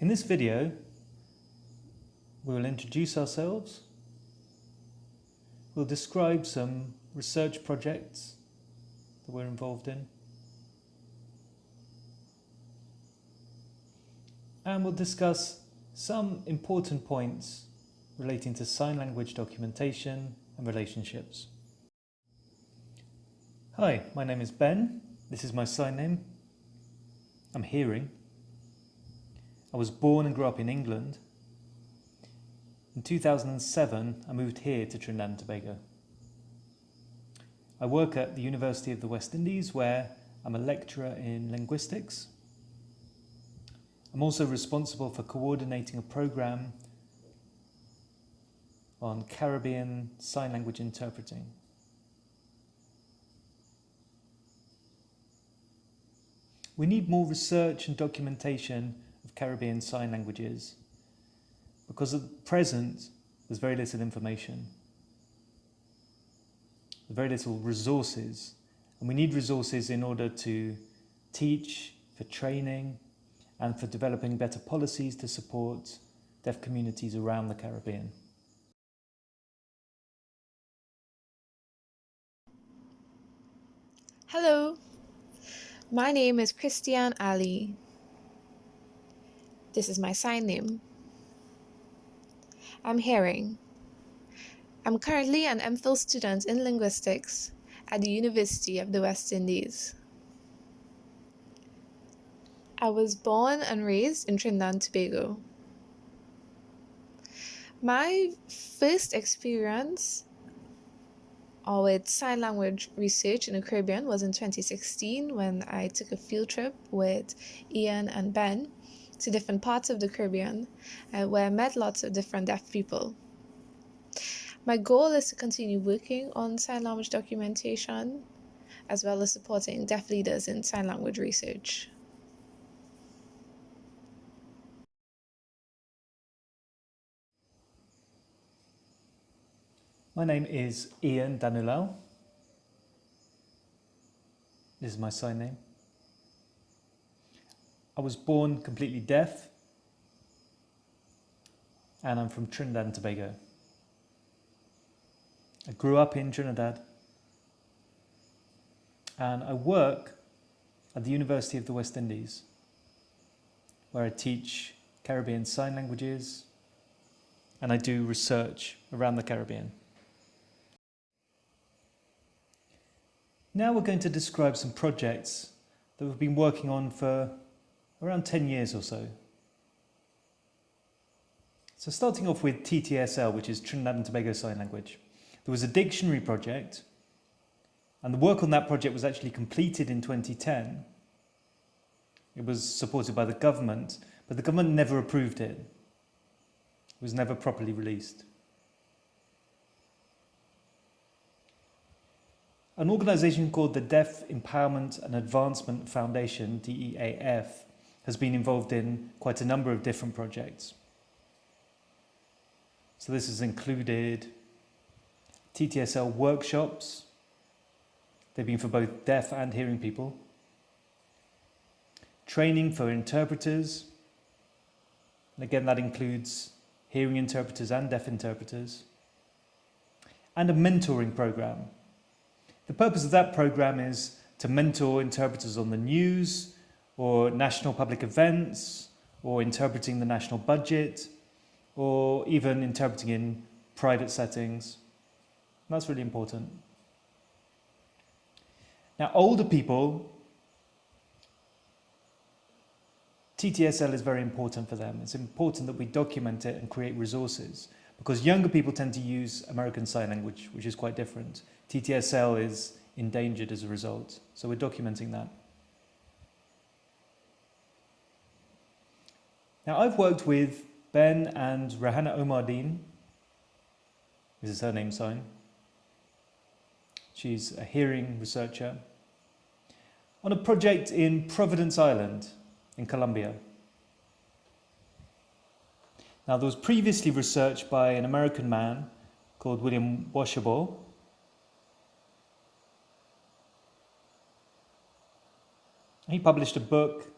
In this video, we will introduce ourselves, we'll describe some research projects that we're involved in, and we'll discuss some important points relating to sign language documentation and relationships. Hi, my name is Ben. This is my sign name. I'm hearing. I was born and grew up in England. In 2007, I moved here to Trinidad and Tobago. I work at the University of the West Indies where I'm a lecturer in linguistics. I'm also responsible for coordinating a program on Caribbean Sign Language interpreting. We need more research and documentation Caribbean Sign Languages because at present there's very little information, very little resources and we need resources in order to teach, for training and for developing better policies to support deaf communities around the Caribbean. Hello, my name is Christian Ali. This is my sign name. I'm hearing. I'm currently an MPhil student in linguistics at the University of the West Indies. I was born and raised in Trinidad and Tobago. My first experience or with sign language research in the Caribbean was in 2016 when I took a field trip with Ian and Ben to different parts of the Caribbean uh, where I met lots of different deaf people. My goal is to continue working on sign language documentation as well as supporting deaf leaders in sign language research. My name is Ian Danulao. This is my sign name. I was born completely deaf and I'm from Trinidad and Tobago. I grew up in Trinidad and I work at the University of the West Indies where I teach Caribbean Sign Languages and I do research around the Caribbean. Now we're going to describe some projects that we've been working on for around 10 years or so. So starting off with TTSL, which is Trinidad and Tobago Sign Language. There was a dictionary project, and the work on that project was actually completed in 2010. It was supported by the government, but the government never approved it. It was never properly released. An organisation called the Deaf Empowerment and Advancement Foundation, DEAF, has been involved in quite a number of different projects. So this has included TTSL workshops. They've been for both deaf and hearing people. Training for interpreters. And again, that includes hearing interpreters and deaf interpreters. And a mentoring program the purpose of that program is to mentor interpreters on the news or national public events or interpreting the national budget or even interpreting in private settings. That's really important. Now, older people, TTSL is very important for them. It's important that we document it and create resources because younger people tend to use American Sign Language, which is quite different. TTSL is endangered as a result. So we're documenting that. Now I've worked with Ben and Rahana Omardeen. This is her name sign. She's a hearing researcher on a project in Providence Island in Colombia. Now there was previously research by an American man called William Washabaugh He published a book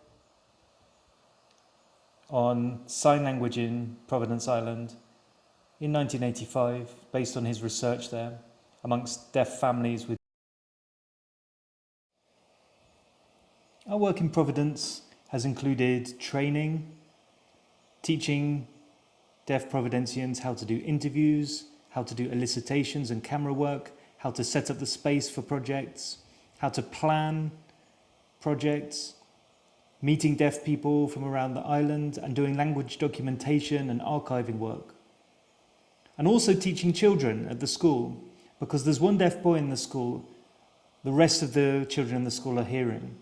on sign language in Providence Island in 1985 based on his research there amongst deaf families with Our work in Providence has included training, teaching deaf Providencians how to do interviews, how to do elicitations and camera work, how to set up the space for projects, how to plan projects, meeting deaf people from around the island and doing language documentation and archiving work. And also teaching children at the school, because there's one deaf boy in the school, the rest of the children in the school are hearing.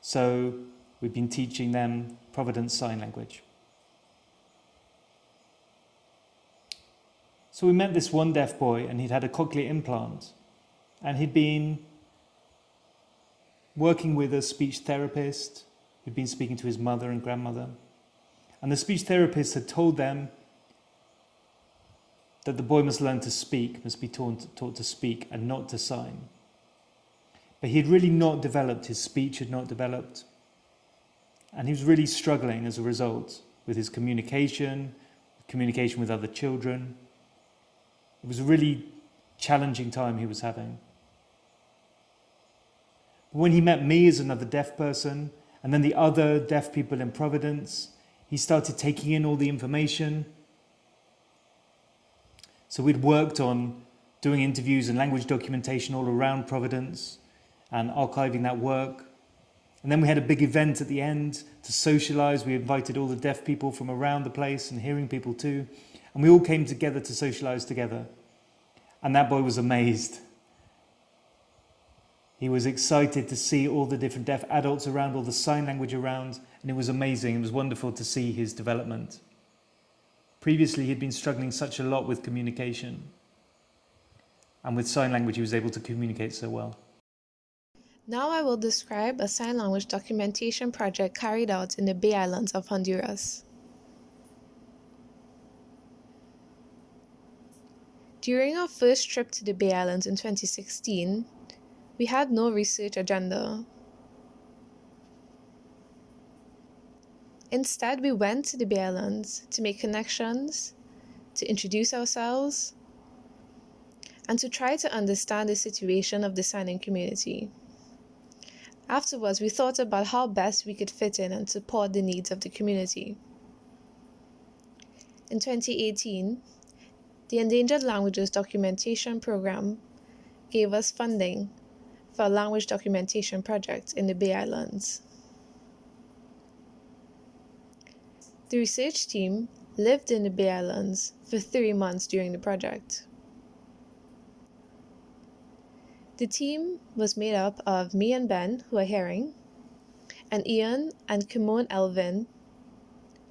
So we've been teaching them Providence Sign Language. So we met this one deaf boy and he'd had a cochlear implant and he'd been working with a speech therapist who'd been speaking to his mother and grandmother. And the speech therapist had told them that the boy must learn to speak, must be taught, taught to speak and not to sign. But he had really not developed, his speech had not developed. And he was really struggling as a result with his communication, communication with other children. It was a really challenging time he was having. When he met me as another deaf person, and then the other deaf people in Providence, he started taking in all the information. So we'd worked on doing interviews and language documentation all around Providence and archiving that work. And then we had a big event at the end to socialize. We invited all the deaf people from around the place and hearing people too. And we all came together to socialize together. And that boy was amazed. He was excited to see all the different deaf adults around, all the sign language around, and it was amazing. It was wonderful to see his development. Previously, he'd been struggling such a lot with communication. And with sign language, he was able to communicate so well. Now I will describe a sign language documentation project carried out in the Bay Islands of Honduras. During our first trip to the Bay Islands in 2016, we had no research agenda. Instead, we went to the Bay Islands to make connections, to introduce ourselves, and to try to understand the situation of the signing community. Afterwards, we thought about how best we could fit in and support the needs of the community. In 2018, the Endangered Languages Documentation Program gave us funding for language documentation project in the Bay Islands. The research team lived in the Bay Islands for three months during the project. The team was made up of me and Ben, who are hearing, and Ian and Kimon Elvin,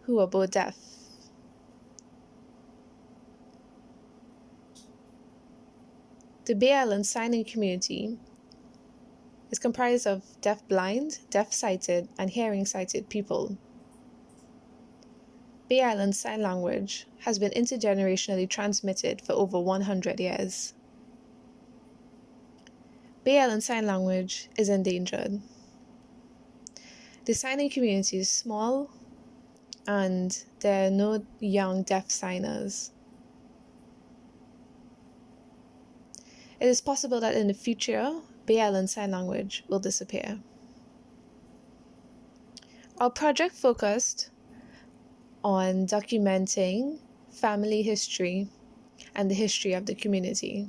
who are both deaf. The Bay Island signing community is comprised of deaf-blind, deaf-sighted, and hearing-sighted people. Bay Island Sign Language has been intergenerationally transmitted for over 100 years. Bay Island Sign Language is endangered. The signing community is small and there are no young deaf signers. It is possible that in the future, Bay Sign Language will disappear. Our project focused on documenting family history and the history of the community.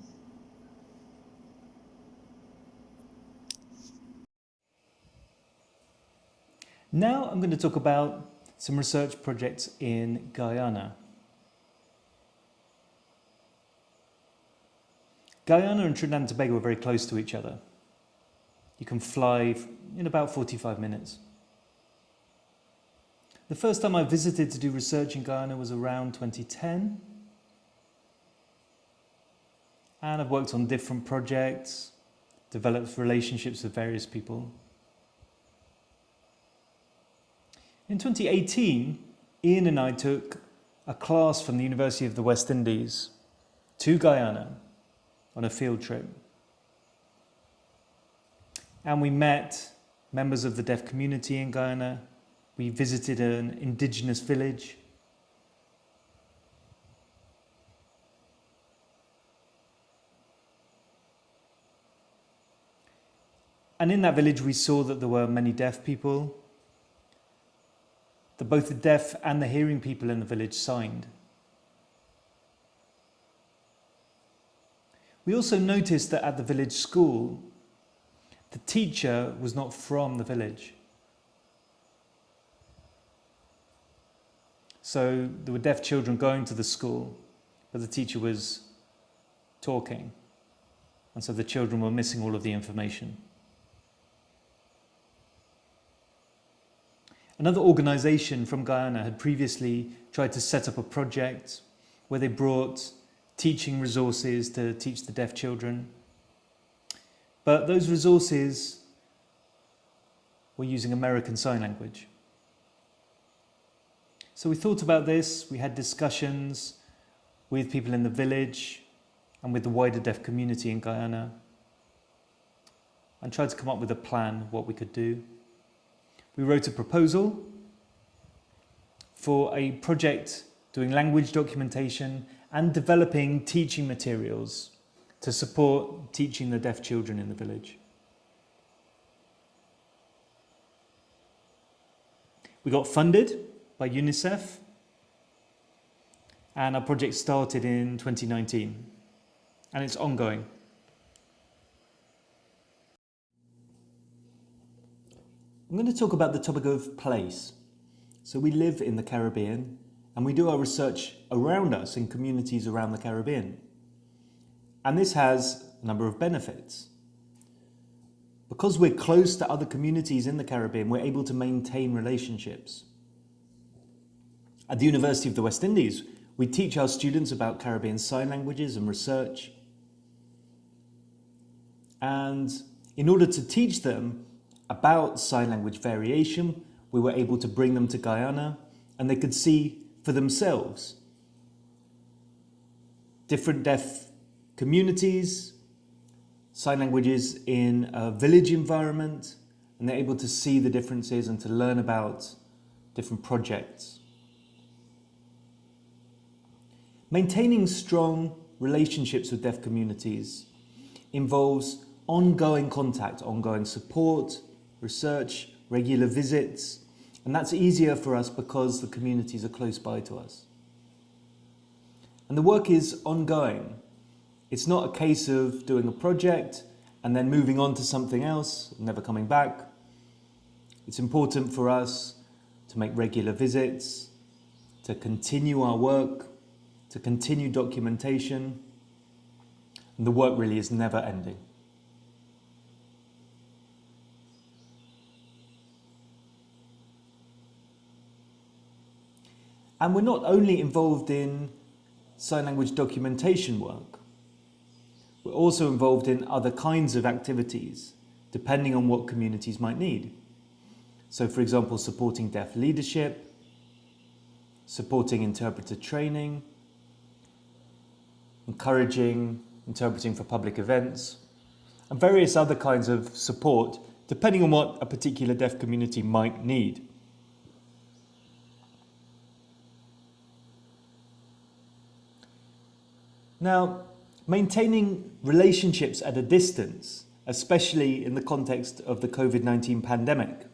Now I'm going to talk about some research projects in Guyana. Guyana and Trinidad and Tobago are very close to each other. You can fly in about 45 minutes. The first time I visited to do research in Guyana was around 2010. And I've worked on different projects, developed relationships with various people. In 2018, Ian and I took a class from the University of the West Indies to Guyana on a field trip. And we met members of the deaf community in Guyana. We visited an indigenous village. And in that village, we saw that there were many deaf people, that both the deaf and the hearing people in the village signed. We also noticed that at the village school, the teacher was not from the village. So there were deaf children going to the school, but the teacher was talking. And so the children were missing all of the information. Another organization from Guyana had previously tried to set up a project where they brought teaching resources to teach the deaf children. But those resources were using American Sign Language. So we thought about this, we had discussions with people in the village and with the wider deaf community in Guyana and tried to come up with a plan what we could do. We wrote a proposal for a project doing language documentation and developing teaching materials to support teaching the deaf children in the village. We got funded by UNICEF and our project started in 2019 and it's ongoing. I'm going to talk about the topic of place. So we live in the Caribbean and we do our research around us in communities around the Caribbean. And this has a number of benefits. Because we're close to other communities in the Caribbean, we're able to maintain relationships. At the University of the West Indies, we teach our students about Caribbean Sign Languages and research. And in order to teach them about sign language variation, we were able to bring them to Guyana and they could see for themselves different deaf communities, sign languages in a village environment, and they're able to see the differences and to learn about different projects. Maintaining strong relationships with deaf communities involves ongoing contact, ongoing support, research, regular visits, and that's easier for us because the communities are close by to us. And the work is ongoing. It's not a case of doing a project and then moving on to something else, never coming back. It's important for us to make regular visits, to continue our work, to continue documentation. And the work really is never ending. And we're not only involved in sign language documentation work. We're also involved in other kinds of activities, depending on what communities might need. So for example, supporting deaf leadership, supporting interpreter training, encouraging interpreting for public events, and various other kinds of support, depending on what a particular deaf community might need. Now, maintaining relationships at a distance, especially in the context of the COVID-19 pandemic,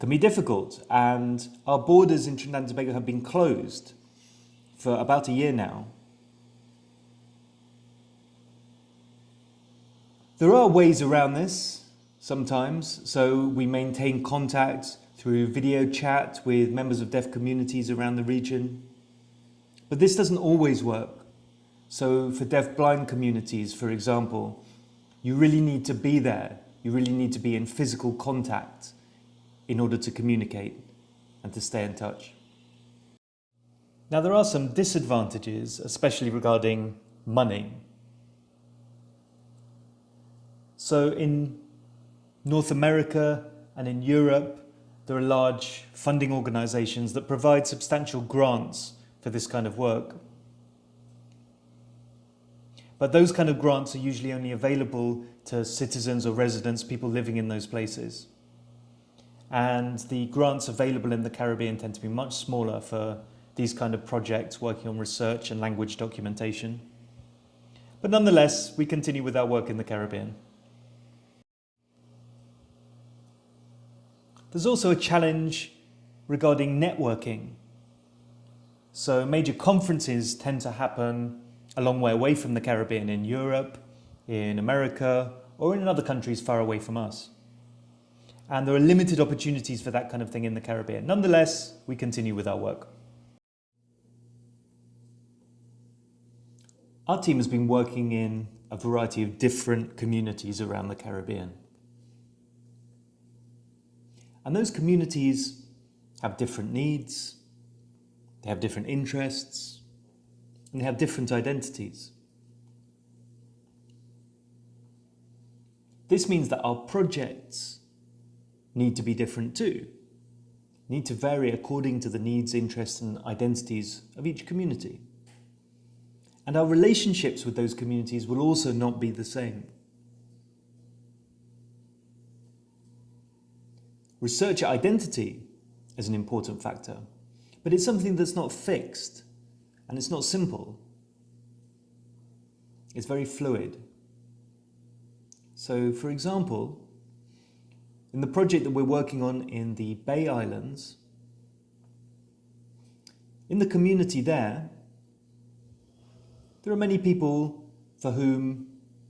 can be difficult and our borders in Trinidad and Tobago have been closed for about a year now. There are ways around this sometimes, so we maintain contact through video chat with members of deaf communities around the region. But this doesn't always work. So for deaf-blind communities, for example, you really need to be there. You really need to be in physical contact in order to communicate and to stay in touch. Now there are some disadvantages, especially regarding money. So in North America and in Europe, there are large funding organisations that provide substantial grants for this kind of work. But those kind of grants are usually only available to citizens or residents, people living in those places. and the grants available in the Caribbean tend to be much smaller for these kind of projects working on research and language documentation. But nonetheless, we continue with our work in the Caribbean. There's also a challenge regarding networking. So major conferences tend to happen a long way away from the Caribbean in Europe, in America, or in other countries far away from us. And there are limited opportunities for that kind of thing in the Caribbean. Nonetheless, we continue with our work. Our team has been working in a variety of different communities around the Caribbean. And those communities have different needs, they have different interests, and they have different identities. This means that our projects need to be different too, need to vary according to the needs, interests and identities of each community. And our relationships with those communities will also not be the same. Researcher identity is an important factor, but it's something that's not fixed and it's not simple. It's very fluid. So, for example, in the project that we're working on in the Bay Islands, in the community there, there are many people for whom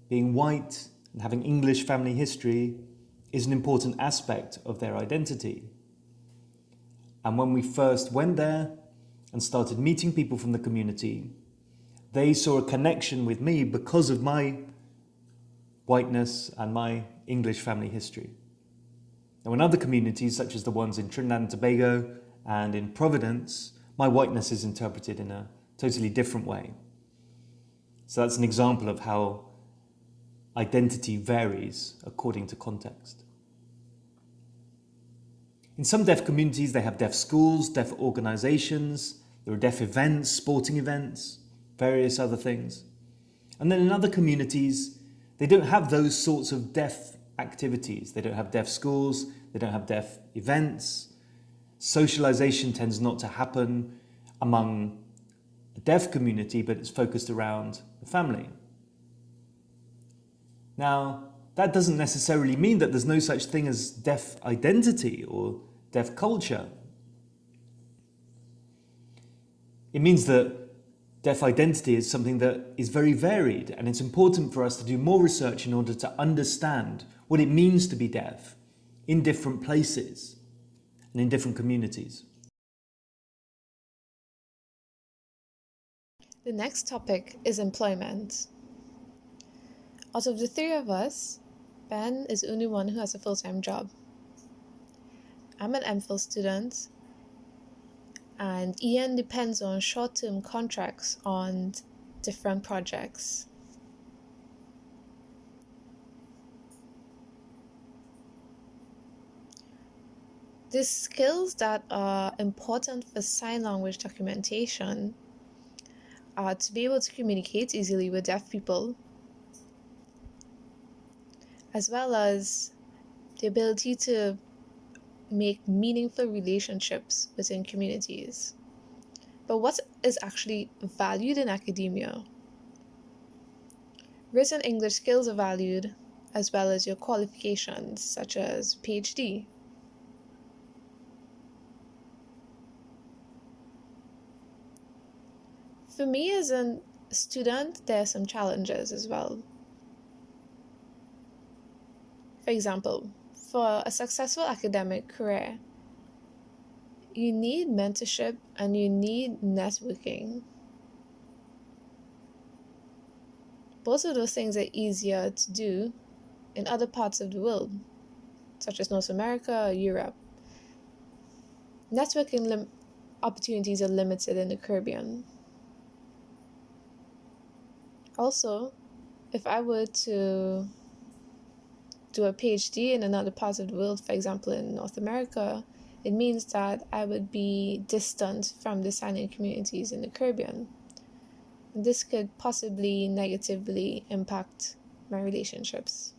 being white and having English family history is an important aspect of their identity. And when we first went there and started meeting people from the community, they saw a connection with me because of my whiteness and my English family history. Now in other communities, such as the ones in Trinidad and Tobago and in Providence, my whiteness is interpreted in a totally different way. So that's an example of how identity varies according to context. In some deaf communities, they have deaf schools, deaf organizations, there are deaf events, sporting events, various other things. And then in other communities, they don't have those sorts of deaf activities. They don't have deaf schools, they don't have deaf events. Socialization tends not to happen among the deaf community, but it's focused around the family. Now, that doesn't necessarily mean that there's no such thing as deaf identity or deaf culture. It means that deaf identity is something that is very varied and it's important for us to do more research in order to understand what it means to be deaf in different places and in different communities. The next topic is employment. Out of the three of us, Ben is the only one who has a full-time job. I'm an MPhil student and Ian depends on short-term contracts on different projects. The skills that are important for sign language documentation are to be able to communicate easily with deaf people, as well as the ability to make meaningful relationships within communities. But what is actually valued in academia? Written English skills are valued, as well as your qualifications, such as PhD. For me as a student, there are some challenges as well. For example, for a successful academic career, you need mentorship and you need networking. Both of those things are easier to do in other parts of the world, such as North America or Europe. Networking opportunities are limited in the Caribbean. Also, if I were to do a PhD in another part of the world, for example, in North America, it means that I would be distant from the signing communities in the Caribbean. This could possibly negatively impact my relationships.